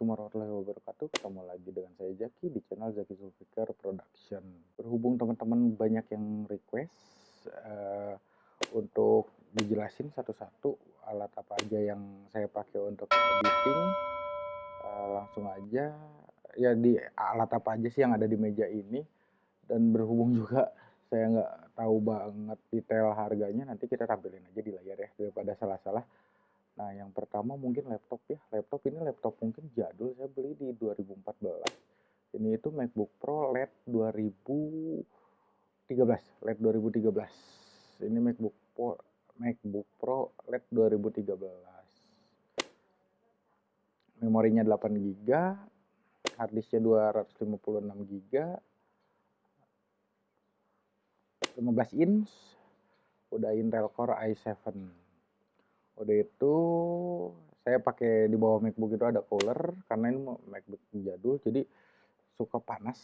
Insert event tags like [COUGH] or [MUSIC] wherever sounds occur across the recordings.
Assalamualaikum warahmatullahi wabarakatuh. Ketemu lagi dengan saya Jaki di channel Zaki Zulfikar Production. Berhubung teman-teman banyak yang request uh, untuk dijelasin satu-satu alat apa aja yang saya pakai untuk editing, uh, langsung aja ya di alat apa aja sih yang ada di meja ini. Dan berhubung juga saya nggak tahu banget detail harganya, nanti kita tampilin aja di layar ya daripada salah-salah. Nah, yang pertama mungkin laptop ya. Laptop ini laptop mungkin jadul, saya beli di 2014. Ini itu MacBook Pro LED 2013, LED 2013. Ini MacBook Pro MacBook Pro LED 2013. Memorinya 8 GB, harddisknya 256 GB, 15 inch, udah Intel Core i7 udah itu saya pakai di bawah MacBook itu ada cooler karena ini MacBook jadul jadi suka panas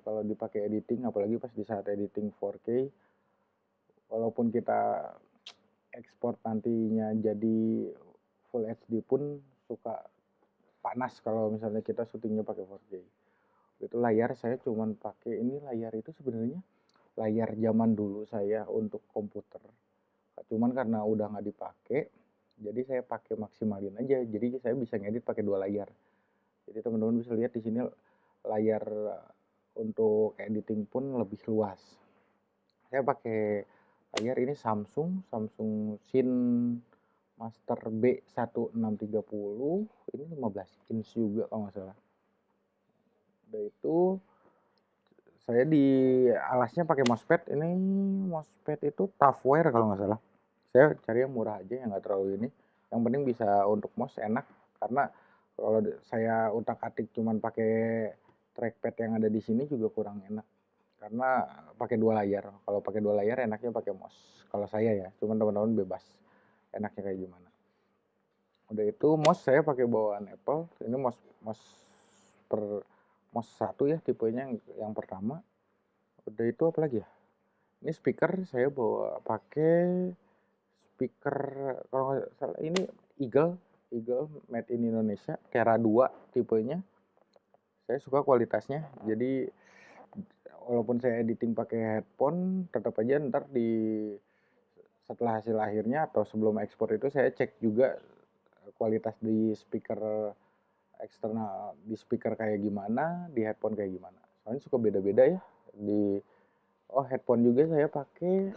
kalau dipakai editing apalagi pas di saat editing 4K walaupun kita ekspor nantinya jadi full HD pun suka panas kalau misalnya kita syutingnya pakai 4K itu layar saya cuman pakai ini layar itu sebenarnya layar zaman dulu saya untuk komputer. Cuman karena udah nggak dipakai jadi saya pakai maksimalin aja. Jadi saya bisa ngedit pakai dua layar. Jadi teman-teman bisa lihat di sini layar eh, untuk editing pun lebih luas. Saya pakai layar ini Samsung Samsung Sin Master B1630 ini 15 inch juga kalau nggak salah. Udah itu saya di alasnya pakai mousepad. Ini mousepad itu Toughware kalau nggak salah saya cari yang murah aja yang nggak terlalu ini. Yang penting bisa untuk mouse enak karena kalau saya utak atik cuman pakai trackpad yang ada di sini juga kurang enak. Karena pakai dua layar kalau pakai dua layar enaknya pakai mouse kalau saya ya. Cuman teman-teman bebas enaknya kayak gimana. Udah itu mouse saya pakai bawaan Apple. Ini mouse mouse per mouse satu ya tipenya yang, yang pertama. Udah itu apa lagi ya? Ini speaker saya bawa pakai speaker kalau nggak salah ini Eagle Eagle made in Indonesia Kera 2 tipenya. Saya suka kualitasnya jadi walaupun saya editing pakai headphone tetap aja ntar di setelah hasil akhirnya atau sebelum ekspor itu saya cek juga kualitas di speaker eksternal di speaker kayak gimana di headphone kayak gimana. Soalnya suka beda-beda ya di oh headphone juga saya pakai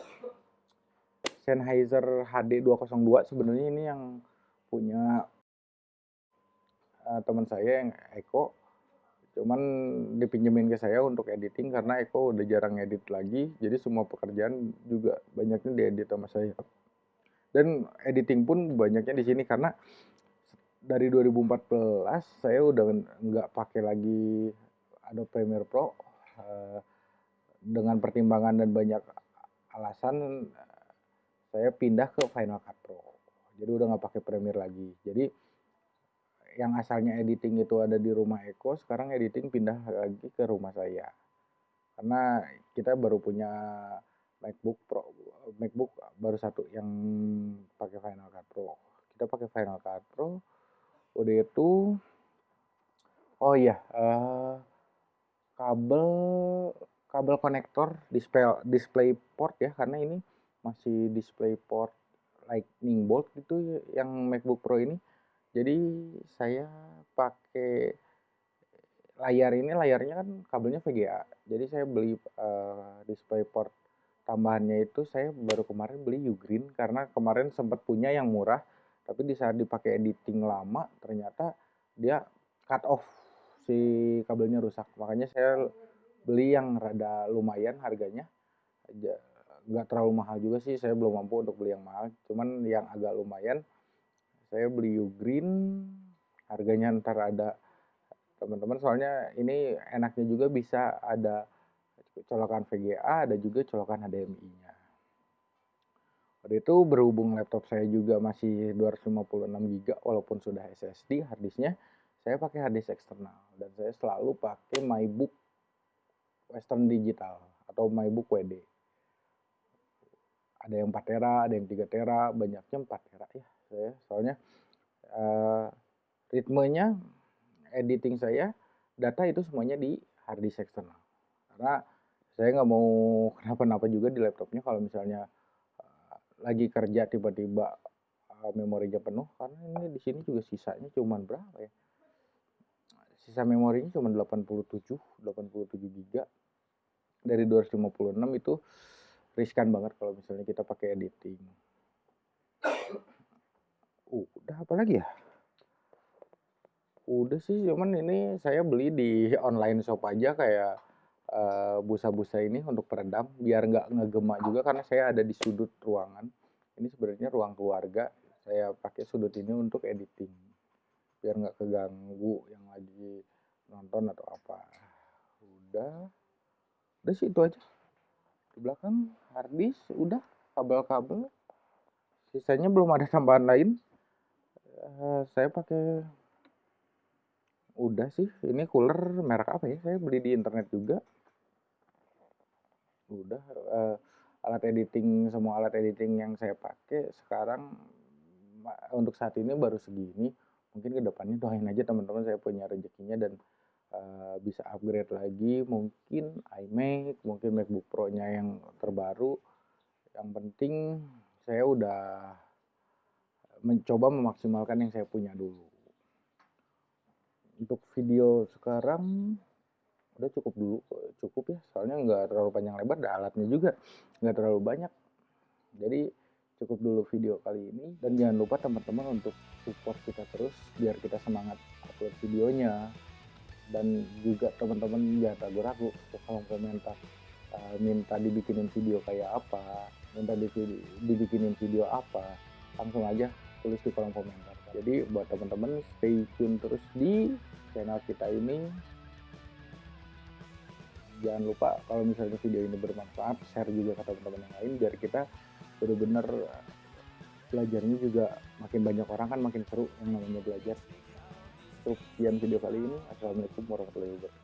Sennheiser HD 202 sebenarnya ini yang punya uh, teman saya yang Eko. Cuman dipinjemin ke saya untuk editing karena Eko udah jarang edit lagi jadi semua pekerjaan juga banyaknya diedit sama saya. Dan editing pun banyaknya di sini karena dari 2014 saya udah nggak pakai lagi Adobe Premiere Pro uh, dengan pertimbangan dan banyak alasan saya pindah ke Final Cut Pro. Jadi udah nggak pakai Premiere lagi. Jadi yang asalnya editing itu ada di rumah Eko, sekarang editing pindah lagi ke rumah saya. Karena kita baru punya MacBook Pro, MacBook baru satu yang pakai Final Cut Pro. Kita pakai Final Cut Pro. Udah itu, oh iya, uh, kabel kabel konektor display display port ya karena ini masih display port lightning bolt gitu yang MacBook Pro ini. Jadi saya pakai layar ini layarnya kan kabelnya VGA jadi saya beli uh, display port tambahannya itu saya baru kemarin beli Ugreen karena kemarin sempat punya yang murah tapi di saat dipakai editing lama ternyata dia cut off si kabelnya rusak. Makanya saya beli yang rada lumayan harganya nggak terlalu mahal juga sih. Saya belum mampu untuk beli yang mahal. Cuman yang agak lumayan saya beli Ugreen. Harganya ntar ada teman-teman soalnya ini enaknya juga bisa ada colokan VGA ada juga colokan HDMI nya pada itu berhubung laptop saya juga masih 256 GB walaupun sudah SSD harddisknya saya pakai harddisk eksternal. Dan saya selalu pakai MyBook Western Digital atau MyBook WD ada yang 4 tera, ada yang 3 tera, banyaknya 4 tera ya. Soalnya uh, ritmenya editing saya data itu semuanya di hard disk eksternal. Karena saya nggak mau [LAUGHS] kenapa-napa juga di laptopnya kalau misalnya uh, lagi kerja tiba-tiba uh, memorinya penuh karena ini di sini juga sisanya cuma berapa ya? Sisa memorinya cuma 87 87 giga. Dari 256 itu riskan banget kalau misalnya kita pakai editing. Uh, udah apa lagi ya? Udah sih cuman ini saya beli di online shop aja kayak uh, busa-busa ini untuk peredam biar nggak ngegema juga karena saya ada di sudut ruangan. Ini sebenarnya ruang keluarga saya pakai sudut ini untuk editing biar nggak keganggu yang lagi nonton atau apa. Udah. Udah sih itu aja belakang harddisk udah kabel-kabel. Sisanya belum ada tambahan lain. Uh, saya pakai udah sih ini cooler merek apa ya? Saya beli di internet juga. Udah uh, alat editing semua alat editing yang saya pakai sekarang untuk saat ini baru segini. Mungkin ke depannya doain aja teman-teman saya punya rezekinya dan uh, bisa upgrade lagi mungkin iMac mungkin MacBook Pro-nya yang terbaru. Yang penting saya udah mencoba memaksimalkan yang saya punya dulu. Untuk video sekarang udah cukup dulu cukup ya. Soalnya nggak terlalu panjang lebar dan alatnya juga. Nggak terlalu banyak. Jadi cukup dulu video kali ini. Dan jangan lupa teman-teman untuk support kita terus biar kita semangat upload videonya dan juga teman-teman jangan ragu-ragu kolom komentar uh, minta dibikinin video kayak apa minta dibikinin video apa langsung aja tulis di kolom komentar jadi buat teman-teman stay tune terus di channel kita ini jangan lupa kalau misalnya video ini bermanfaat share juga ke teman-teman yang lain biar kita benar-benar belajarnya juga makin banyak orang kan makin seru yang namanya belajar. Cukup sekian video kali ini. Assalamualaikum warahmatullahi wabarakatuh.